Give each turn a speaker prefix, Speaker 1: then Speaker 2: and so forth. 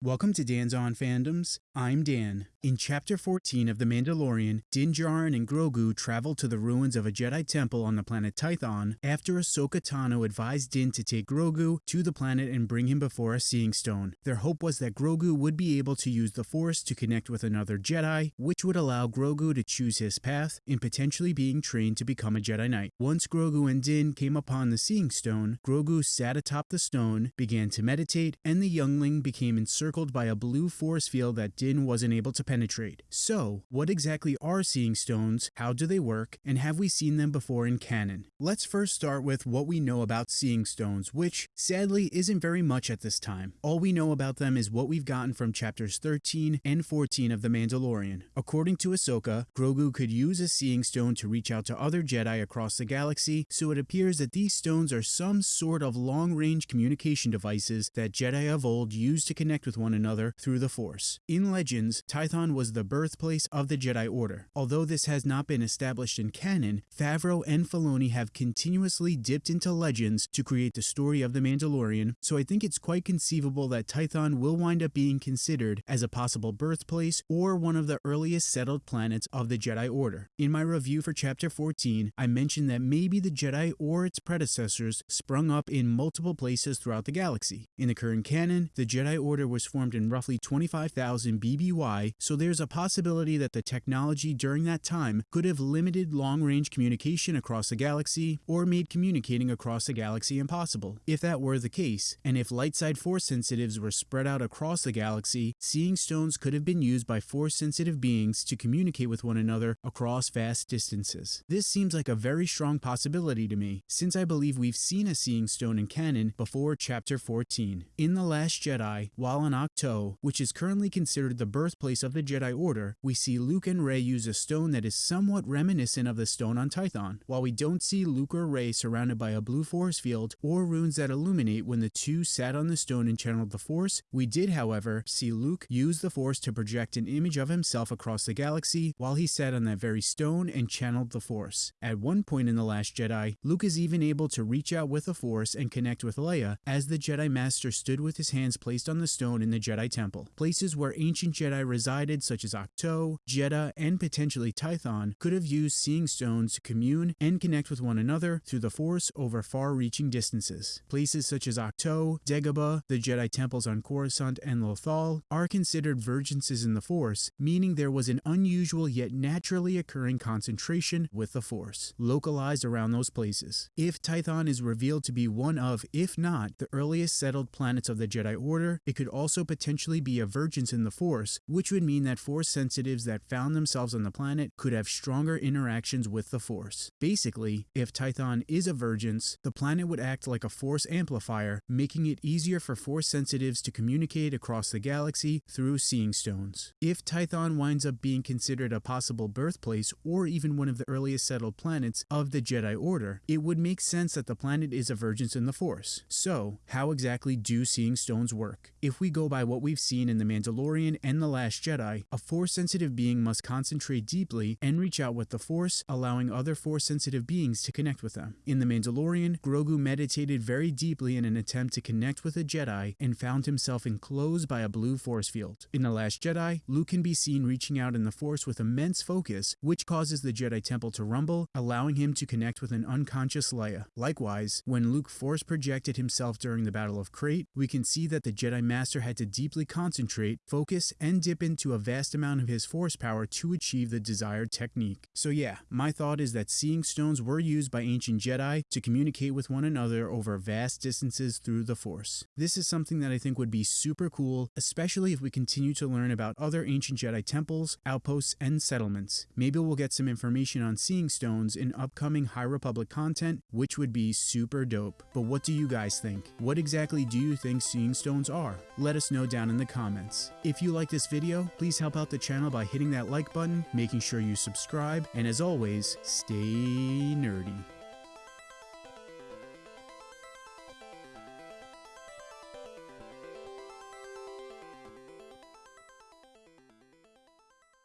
Speaker 1: Welcome to Dan's On Fandoms. I'm Dan. In Chapter 14 of The Mandalorian, Din Djarin and Grogu travel to the ruins of a Jedi temple on the planet Tython after Ahsoka Tano advised Din to take Grogu to the planet and bring him before a Seeing Stone. Their hope was that Grogu would be able to use the Force to connect with another Jedi, which would allow Grogu to choose his path in potentially being trained to become a Jedi Knight. Once Grogu and Din came upon the Seeing Stone, Grogu sat atop the stone, began to meditate, and the youngling became encircled by a blue force field that Din wasn't able to penetrate. So, what exactly are Seeing Stones, how do they work, and have we seen them before in canon? Let's first start with what we know about Seeing Stones, which, sadly, isn't very much at this time. All we know about them is what we've gotten from chapters 13 and 14 of The Mandalorian. According to Ahsoka, Grogu could use a Seeing Stone to reach out to other Jedi across the galaxy, so it appears that these stones are some sort of long-range communication devices that Jedi of old used to connect with one another through the Force. In Legends, Tython was the birthplace of the Jedi Order. Although this has not been established in canon, Favreau and Filoni have continuously dipped into legends to create the story of The Mandalorian, so I think it's quite conceivable that Tython will wind up being considered as a possible birthplace or one of the earliest settled planets of the Jedi Order. In my review for Chapter 14, I mentioned that maybe the Jedi or its predecessors sprung up in multiple places throughout the galaxy. In the current canon, the Jedi Order was formed in roughly 25,000 BBY, so there's a possibility that the technology during that time could have limited long-range communication across the galaxy or made communicating across the galaxy impossible. If that were the case, and if light-side force sensitives were spread out across the galaxy, seeing stones could have been used by force-sensitive beings to communicate with one another across vast distances. This seems like a very strong possibility to me, since I believe we've seen a seeing stone in canon before chapter 14. In The Last Jedi, while on Ahch-To, which is currently considered the birthplace of the Jedi Order, we see Luke and Rey use a stone that is somewhat reminiscent of the stone on Tython. While we don't see Luke or Rey surrounded by a blue force field or runes that illuminate when the two sat on the stone and channeled the Force, we did, however, see Luke use the Force to project an image of himself across the galaxy while he sat on that very stone and channeled the Force. At one point in The Last Jedi, Luke is even able to reach out with the Force and connect with Leia as the Jedi Master stood with his hands placed on the stone in the Jedi Temple. Places where ancient Jedi such as Ahch-To, Jedha, and potentially Tython could have used Seeing Stones to commune and connect with one another through the Force over far-reaching distances. Places such as Ahch-To, Dagobah, the Jedi temples on Coruscant and Lothal are considered vergences in the Force, meaning there was an unusual yet naturally occurring concentration with the Force, localized around those places. If Tython is revealed to be one of, if not, the earliest settled planets of the Jedi Order, it could also potentially be a vergence in the Force, which would mean that Force sensitives that found themselves on the planet could have stronger interactions with the Force. Basically, if Tython is a vergence, the planet would act like a Force amplifier, making it easier for Force sensitives to communicate across the galaxy through Seeing Stones. If Tython winds up being considered a possible birthplace or even one of the earliest settled planets of the Jedi Order, it would make sense that the planet is a vergence in the Force. So, how exactly do Seeing Stones work? If we go by what we've seen in The Mandalorian and The Last Jedi, a Force-sensitive being must concentrate deeply and reach out with the Force, allowing other Force-sensitive beings to connect with them. In The Mandalorian, Grogu meditated very deeply in an attempt to connect with a Jedi and found himself enclosed by a blue Force field. In The Last Jedi, Luke can be seen reaching out in the Force with immense focus, which causes the Jedi Temple to rumble, allowing him to connect with an unconscious Leia. Likewise, when Luke Force projected himself during the Battle of Crait, we can see that the Jedi Master had to deeply concentrate, focus, and dip into a vast amount of his force power to achieve the desired technique. So yeah, my thought is that seeing stones were used by ancient Jedi to communicate with one another over vast distances through the Force. This is something that I think would be super cool, especially if we continue to learn about other ancient Jedi temples, outposts, and settlements. Maybe we'll get some information on seeing stones in upcoming High Republic content, which would be super dope. But what do you guys think? What exactly do you think seeing stones are? Let us know down in the comments. If you like this video, please help out the channel by hitting that like button, making sure you subscribe, and as always, stay nerdy.